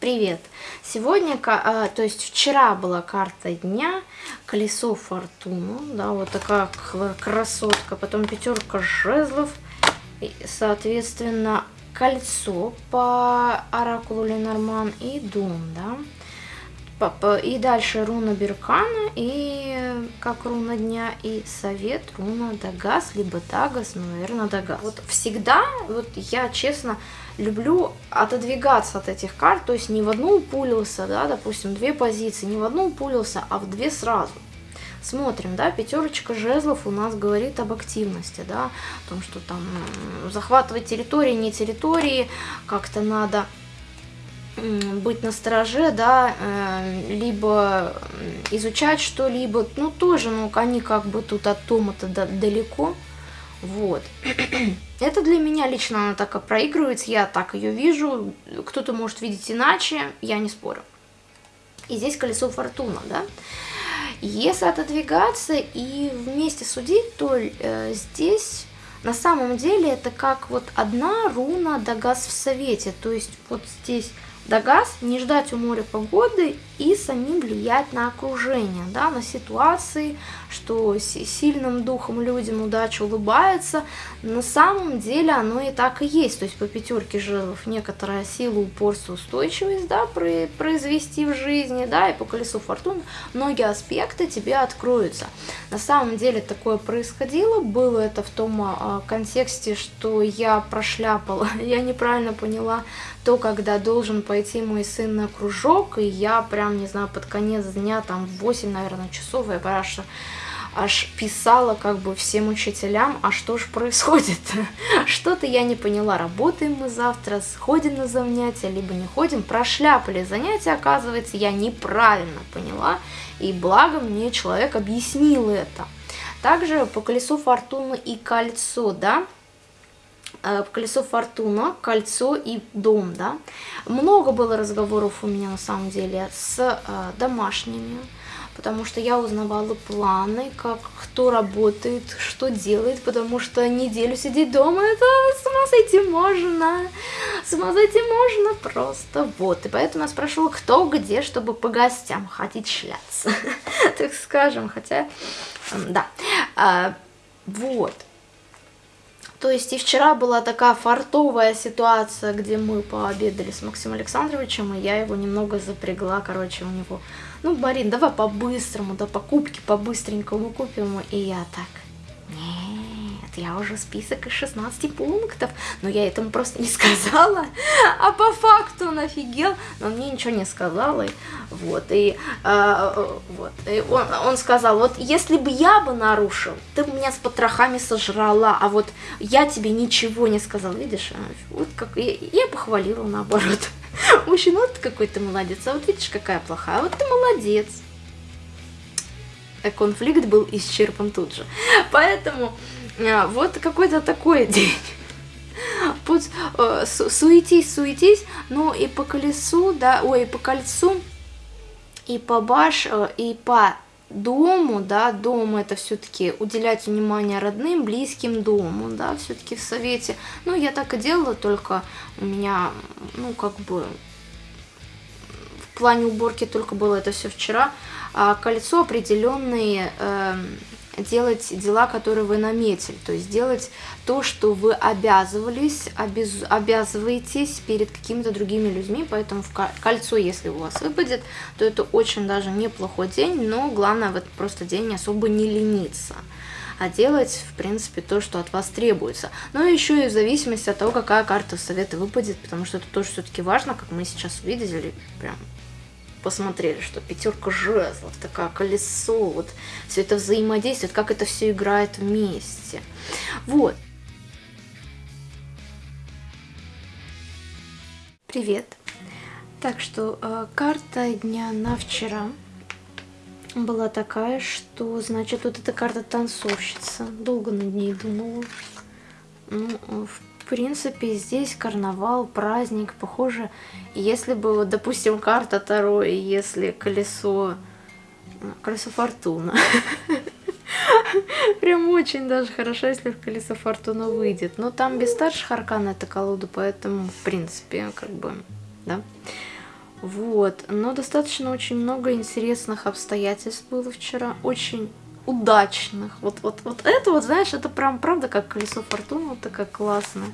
Привет! Сегодня, а, то есть вчера была карта дня, колесо фортуны, да, вот такая красотка, потом пятерка жезлов, и, соответственно, кольцо по оракулу Ленорман и дом, да. И дальше руна Беркана, и как руна дня, и совет руна Дагас, либо Дагас, ну, наверное, Дагас. Вот всегда, вот я честно люблю отодвигаться от этих карт, то есть не в одну упулился, да, допустим, две позиции, не в одну упулился, а в две сразу. Смотрим, да, пятерочка жезлов у нас говорит об активности, да, о том, что там захватывать территории, не территории, как-то надо быть на стороже, да, э, либо изучать что-либо, ну тоже, ну они как бы тут от тома-то далеко, вот. Это для меня лично она так и проигрывается, я так ее вижу, кто-то может видеть иначе, я не спорю. И здесь колесо фортуна, да. Если отодвигаться и вместе судить, то э, здесь на самом деле это как вот одна руна Дагас в совете, то есть вот здесь Дагас не ждать у моря погоды и самим влиять на окружение, да, на ситуации, что сильным духом людям удача улыбается. На самом деле оно и так и есть. То есть по пятерке жезлов некоторая сила, упорство, устойчивость да, произвести в жизни, да, и по колесу фортуны многие аспекты тебе откроются. На самом деле такое происходило, было это в том а, контексте, что я прошляпала, я неправильно поняла то, когда должен пойти мой сын на кружок, и я прям прям, не знаю, под конец дня, там, в 8, наверное, часов, я аж, аж писала как бы всем учителям, а что же происходит? Что-то я не поняла, работаем мы завтра, сходим на занятия, либо не ходим, прошляпали занятия, оказывается, я неправильно поняла, и благо мне человек объяснил это. Также по колесу фортуны и кольцо, да, колесо фортуна, кольцо и дом, да. Много было разговоров у меня на самом деле с э, домашними, потому что я узнавала планы, как кто работает, что делает, потому что неделю сидеть дома, это с ума сойти можно, с ума сойти можно просто, вот. И поэтому я спрашивала, кто где, чтобы по гостям ходить шляться, так скажем, хотя, да, а, вот. То есть и вчера была такая фартовая ситуация, где мы пообедали с Максимом Александровичем, и я его немного запрягла, короче, у него, ну, Марин, давай по-быстрому, да, покупки по-быстренькому купим, и я так, я уже список из 16 пунктов, но я этому просто не сказала, а по факту он офигел, но мне ничего не сказал, и вот, и, э, вот, и он, он сказал, вот если бы я бы нарушил, ты бы меня с потрохами сожрала, а вот я тебе ничего не сказал, видишь, вот как, я, я похвалила наоборот, мужчина, вот какой ты молодец, а вот видишь, какая плохая, вот ты молодец, конфликт был исчерпан тут же. Поэтому а, вот какой-то такой день. Пусть э, суетись, суетись, но и по колесу, да, ой, и по кольцу, и по баш, э, и по дому, да, дом это все-таки уделять внимание родным, близким дому, да, все-таки в совете. Ну, я так и делала, только у меня, ну, как бы, в плане уборки только было это все вчера. А кольцо определенные... Э, делать дела, которые вы наметили, то есть делать то, что вы обязывались, обяз, обязываетесь перед какими-то другими людьми, поэтому в кольцо, если у вас выпадет, то это очень даже неплохой день, но главное в этот просто день особо не лениться а делать, в принципе, то, что от вас требуется. Но еще и в зависимости от того, какая карта совета выпадет, потому что это тоже все-таки важно, как мы сейчас увидели, прям посмотрели, что пятерка жезлов, такое колесо, вот все это взаимодействует, как это все играет вместе. Вот. Привет. Так что э, карта дня на вчера была такая, что, значит, вот эта карта танцовщица. Долго над ней думала. Ну, в принципе, здесь карнавал, праздник, похоже, если бы, вот, допустим, карта Таро, и если колесо, колесо фортуна, прям очень даже хорошо, если в колесо фортуна выйдет, но там без старших аркан эта колода, поэтому, в принципе, как бы, да. Вот, но достаточно очень много интересных обстоятельств было вчера, очень удачных. Вот, вот, вот это вот, знаешь, это прям правда как колесо фортуны, вот такая классная.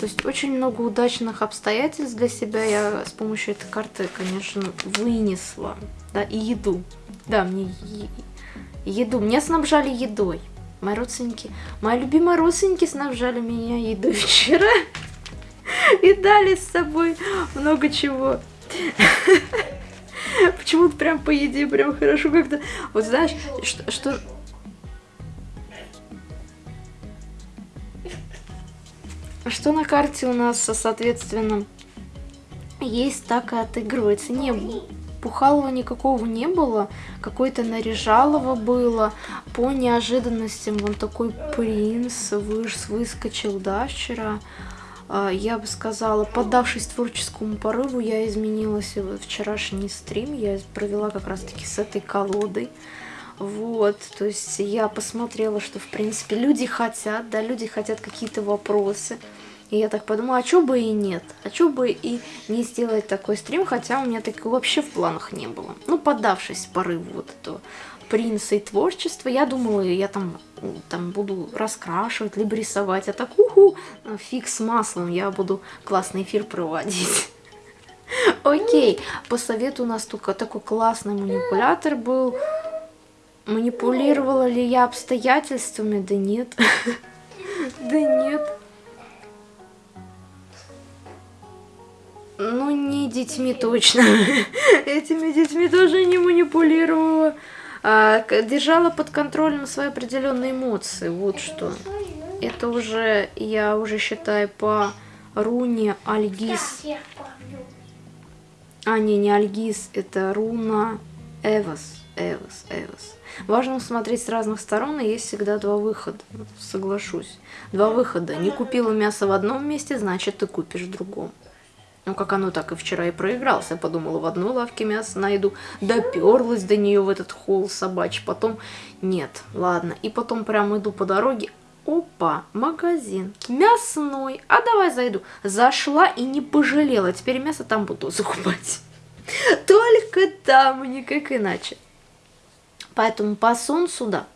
То есть очень много удачных обстоятельств для себя я с помощью этой карты, конечно, вынесла. Да, и еду. Да, мне еду. Меня снабжали едой. Мои родственники, мои любимые родственники снабжали меня едой вчера. И дали с собой много чего. Почему-то прям по еде прям хорошо как-то. Вот знаешь, что, что Что на карте у нас, соответственно, есть, так и отыгрывается. Не, Пухалова никакого не было, какой-то Наряжалова было. По неожиданностям вон такой принц выс выскочил, да, вчера. А, я бы сказала, поддавшись творческому порыву, я изменилась в вчерашний стрим. Я провела как раз-таки с этой колодой. Вот, то есть я посмотрела, что, в принципе, люди хотят, да, люди хотят какие-то вопросы. И я так подумала, а что бы и нет, а что бы и не сделать такой стрим, хотя у меня такого вообще в планах не было. Ну, поддавшись порыву вот этого принца и творчества, я думала, я там, там буду раскрашивать, либо рисовать, а так, уху, фиг с маслом, я буду классный эфир проводить. Окей, по совету у нас только такой классный манипулятор был, Манипулировала ли я обстоятельствами? Да нет. Да нет. Ну, не детьми точно. Этими детьми тоже не манипулировала. А, держала под контролем свои определенные эмоции. Вот что. Это уже, я уже считаю, по руне Альгиз. А, не, не Альгиз, это руна Эвас. Эвас, Эвас. Важно смотреть с разных сторон, и есть всегда два выхода, соглашусь. Два выхода. Не купила мясо в одном месте, значит ты купишь в другом. Ну, как оно так и вчера и проигрался. Подумала, в одной лавке мясо найду. Доперлась до нее в этот холл собачий. Потом, нет, ладно. И потом прямо иду по дороге. Опа, магазин, мясной. А давай зайду. Зашла и не пожалела. Теперь мясо там буду закупать. Только там, никак иначе. Поэтому по солнцу, да,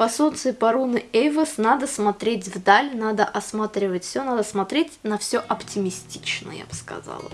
по солнцу и по руны Эйвос надо смотреть вдаль, надо осматривать все, надо смотреть на все оптимистично, я бы сказала.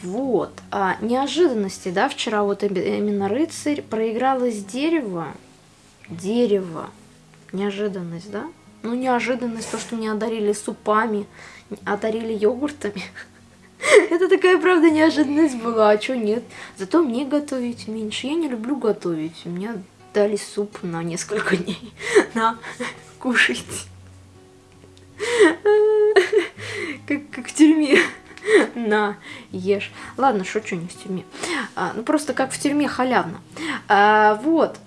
Вот, а, неожиданности, да, вчера вот именно рыцарь проигралось дерево, дерево, неожиданность, да? Ну, неожиданность, то, что мне одарили супами, одарили йогуртами. Это такая, правда, неожиданность была, а что нет? Зато мне готовить меньше. Я не люблю готовить. У меня дали суп на несколько дней. На, кушайте. Как, как в тюрьме. На, ешь. Ладно, шучу, не в тюрьме. А, ну, просто как в тюрьме халявно. А, вот.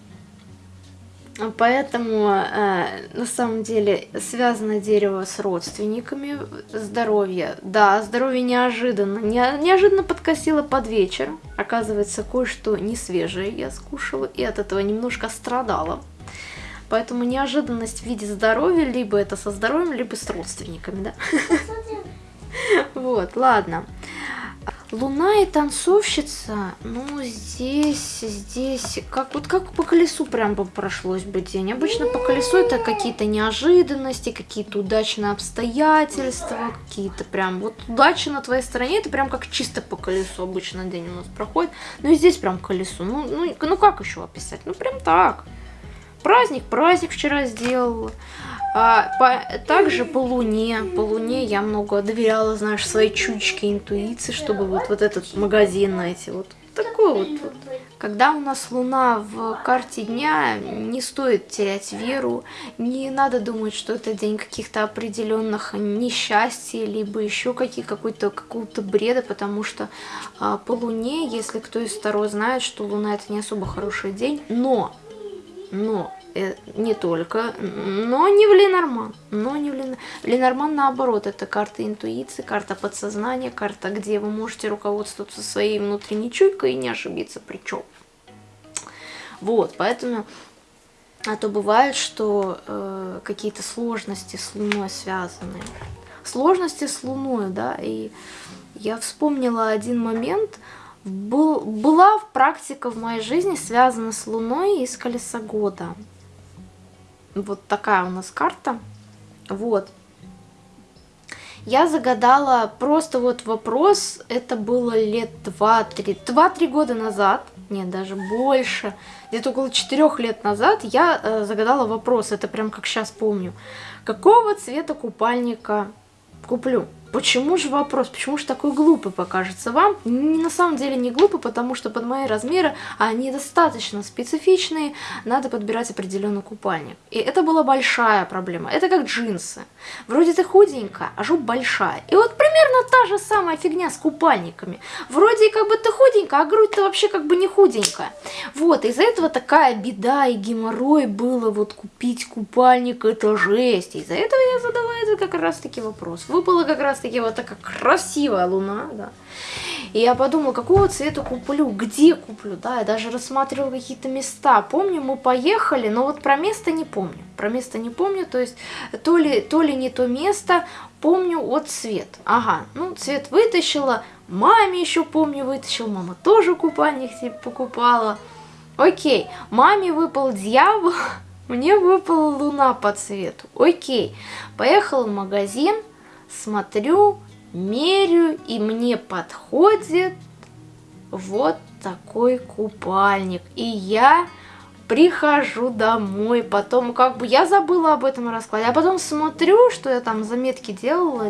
Поэтому э, на самом деле связано дерево с родственниками, здоровье. Да, здоровье неожиданно. Не, неожиданно подкосило под вечер. Оказывается, кое-что не свежее я скушала и от этого немножко страдала. Поэтому неожиданность в виде здоровья, либо это со здоровьем, либо с родственниками, да? Вот, ладно. Луна и танцовщица, ну здесь, здесь, как вот как по колесу прям бы прошлось бы день. Обычно по колесу это какие-то неожиданности, какие-то удачные обстоятельства, какие-то прям, вот удача на твоей стороне, это прям как чисто по колесу обычно день у нас проходит. Ну и здесь прям колесо, ну, ну, ну как еще описать, ну прям так. Праздник, праздник вчера сделала. А, по, также по Луне, по Луне я много доверяла, знаешь, своей чучке интуиции, чтобы вот, вот этот магазин найти, вот такой вот, вот. Когда у нас Луна в карте дня, не стоит терять веру, не надо думать, что это день каких-то определенных несчастий, либо еще какие, какой-то какого-то бреда, потому что а, по Луне, если кто из второй знает, что Луна это не особо хороший день, но, но не только, но не в Ленорман. Но не в Ленорман. Ленорман наоборот, это карта интуиции, карта подсознания, карта, где вы можете руководствоваться своей внутренней чуйкой и не ошибиться причем. Вот, поэтому, а то бывает, что э, какие-то сложности с Луной связаны. Сложности с Луной, да, и я вспомнила один момент, был, была практика в моей жизни связана с Луной и с колеса года. Вот такая у нас карта. Вот. Я загадала просто вот вопрос, это было лет 2-3, 2-3 года назад, нет, даже больше, где-то около 4 лет назад я э, загадала вопрос, это прям как сейчас помню. Какого цвета купальника куплю? Почему же вопрос? Почему же такой глупый покажется вам? На самом деле не глупый, потому что под мои размеры они достаточно специфичные, надо подбирать определенный купальник. И это была большая проблема. Это как джинсы. Вроде ты худенькая, а жопа большая. И вот примерно та же самая фигня с купальниками. Вроде как бы ты худенькая, а грудь-то вообще как бы не худенькая. Вот, из-за этого такая беда и геморрой было вот купить купальник, это жесть. Из-за этого я задала это как раз таки вопрос. Выпало как раз таки вот такая красивая луна, да. И я подумала, какого цвета куплю, где куплю, да, я даже рассматривала какие-то места. Помню, мы поехали, но вот про место не помню. Про место не помню, то есть то ли, то ли не то место, помню вот цвет. Ага, ну цвет вытащила, маме еще помню вытащила, мама тоже купальник себе покупала. Окей, маме выпал дьявол, мне выпала луна по цвету. Окей, поехала в магазин, смотрю, мерю, и мне подходит вот такой купальник. И я прихожу домой, потом как бы я забыла об этом раскладе, а потом смотрю, что я там заметки делала,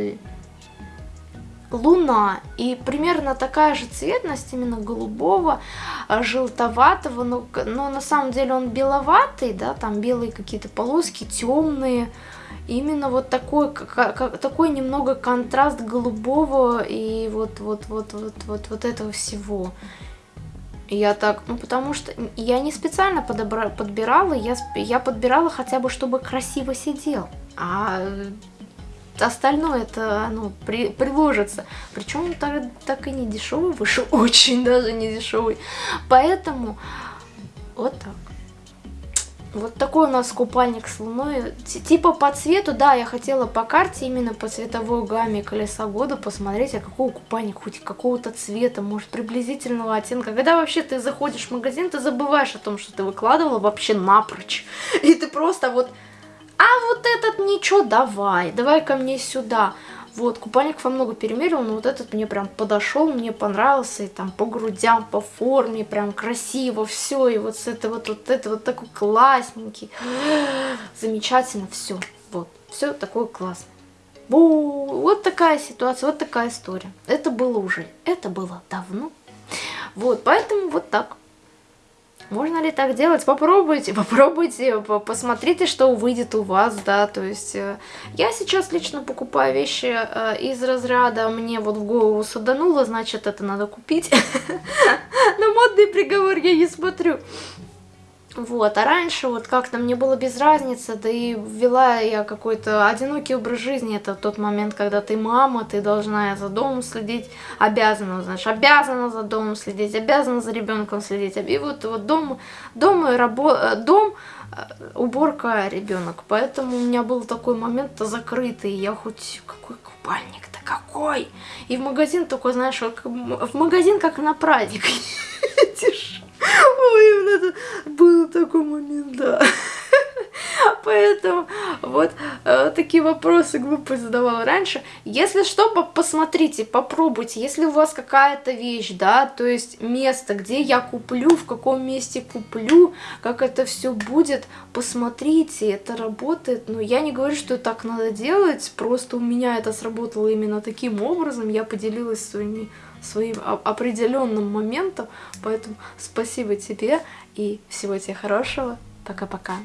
луна, и примерно такая же цветность, именно голубого, а, желтоватого, но, но на самом деле он беловатый, да, там белые какие-то полоски, темные, именно вот такой, как, такой немного контраст голубого и вот, вот, вот, вот, вот, вот этого всего. Я так, ну потому что я не специально подобра, подбирала, я, я подбирала хотя бы, чтобы красиво сидел. А остальное это оно при, приложится. Причем он так, так и не дешевый вышел, очень даже не дешевый. Поэтому вот так. Вот такой у нас купальник с луной. Типа по цвету, да, я хотела по карте, именно по цветовой гамме колеса года посмотреть, а какой купальник, хоть какого-то цвета, может приблизительного оттенка. Когда вообще ты заходишь в магазин, ты забываешь о том, что ты выкладывала вообще напрочь. И ты просто вот, а вот этот ничего, давай, давай ко мне сюда. Вот, купальник во много перемерил, но вот этот мне прям подошел, мне понравился, и там по грудям, по форме, прям красиво, все, и вот с этого вот, вот это вот такой классненький, замечательно, все, вот, все такое классное. Вот такая ситуация, вот такая история. Это было уже, это было давно. Вот, поэтому вот так. Можно ли так делать? Попробуйте, попробуйте, посмотрите, что выйдет у вас, да, то есть э, я сейчас лично покупаю вещи э, из разряда мне вот в голову садануло, значит это надо купить, на модный приговор я не смотрю. Вот, а раньше вот как-то мне было без разницы, да и вела я какой-то одинокий образ жизни. Это тот момент, когда ты мама, ты должна за домом следить, обязана, знаешь, обязана за домом следить, обязана за ребенком следить. И вот, вот дом, дом, и рабо, дом, э, уборка, ребенок. Поэтому у меня был такой момент закрытый, я хоть какой купальник-то какой? И в магазин только, знаешь, в магазин как на праздник это был такой момент, да. Поэтому вот э, такие вопросы глупые задавала раньше. Если что, посмотрите, попробуйте. Если у вас какая-то вещь, да, то есть место, где я куплю, в каком месте куплю, как это все будет, посмотрите, это работает. Но я не говорю, что так надо делать, просто у меня это сработало именно таким образом. Я поделилась своими своим определенным моментом. Поэтому спасибо тебе и всего тебе хорошего. Пока-пока.